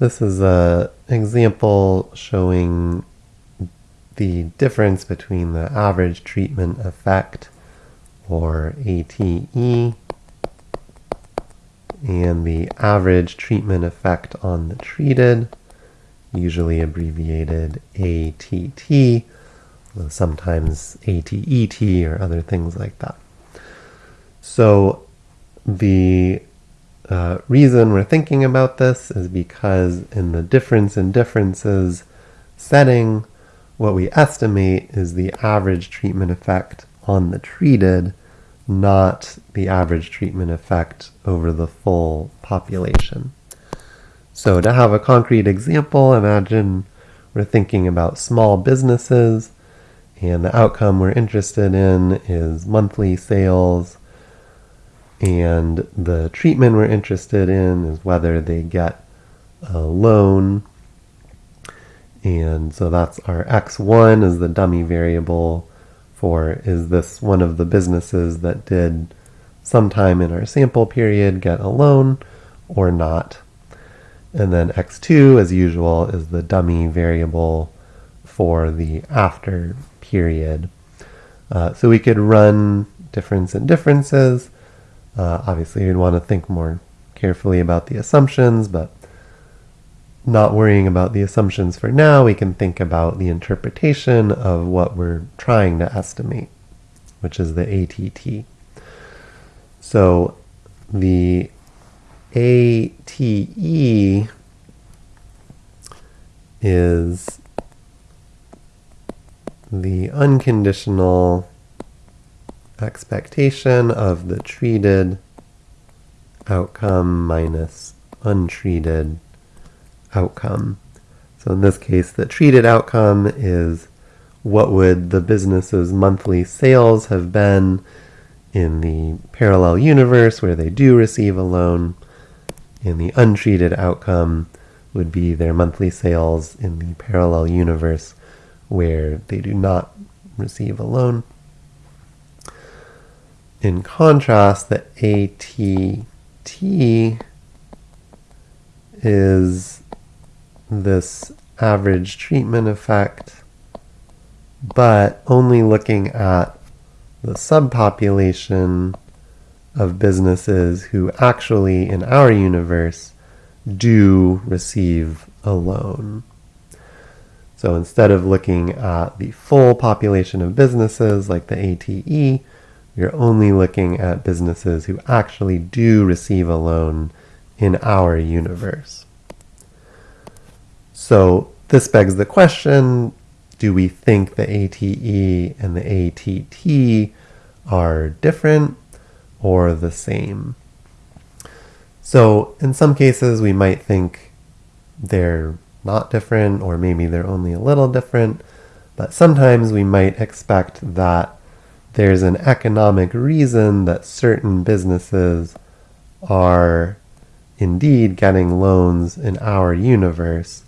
This is a example showing the difference between the average treatment effect, or ATE, and the average treatment effect on the treated, usually abbreviated ATT, sometimes ATET or other things like that. So the uh, reason we're thinking about this is because in the difference in differences setting, what we estimate is the average treatment effect on the treated, not the average treatment effect over the full population. So to have a concrete example, imagine we're thinking about small businesses and the outcome we're interested in is monthly sales and the treatment we're interested in is whether they get a loan and so that's our x1 is the dummy variable for is this one of the businesses that did sometime in our sample period get a loan or not. And then x2, as usual, is the dummy variable for the after period. Uh, so we could run difference and differences. Uh, obviously, we'd want to think more carefully about the assumptions, but not worrying about the assumptions for now, we can think about the interpretation of what we're trying to estimate, which is the ATT. So the ATE is the unconditional expectation of the treated outcome minus untreated outcome. So in this case, the treated outcome is what would the business's monthly sales have been in the parallel universe where they do receive a loan. And the untreated outcome would be their monthly sales in the parallel universe where they do not receive a loan. In contrast, the ATT is this average treatment effect, but only looking at the subpopulation of businesses who actually, in our universe, do receive a loan. So instead of looking at the full population of businesses like the ATE, we're only looking at businesses who actually do receive a loan in our universe. So this begs the question, do we think the ATE and the ATT are different or the same? So in some cases we might think they're not different or maybe they're only a little different, but sometimes we might expect that there's an economic reason that certain businesses are indeed getting loans in our universe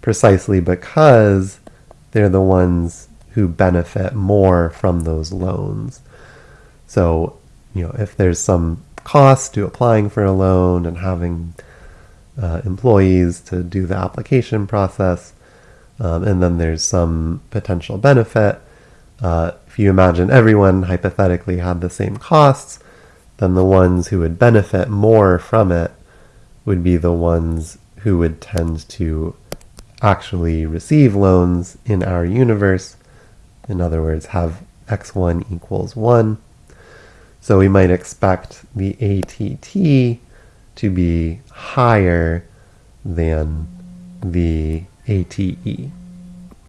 precisely because they're the ones who benefit more from those loans. So, you know, if there's some cost to applying for a loan and having uh, employees to do the application process, um, and then there's some potential benefit. Uh, if you imagine everyone hypothetically had the same costs, then the ones who would benefit more from it would be the ones who would tend to actually receive loans in our universe. In other words, have x1 equals 1. So we might expect the ATT to be higher than the ATE.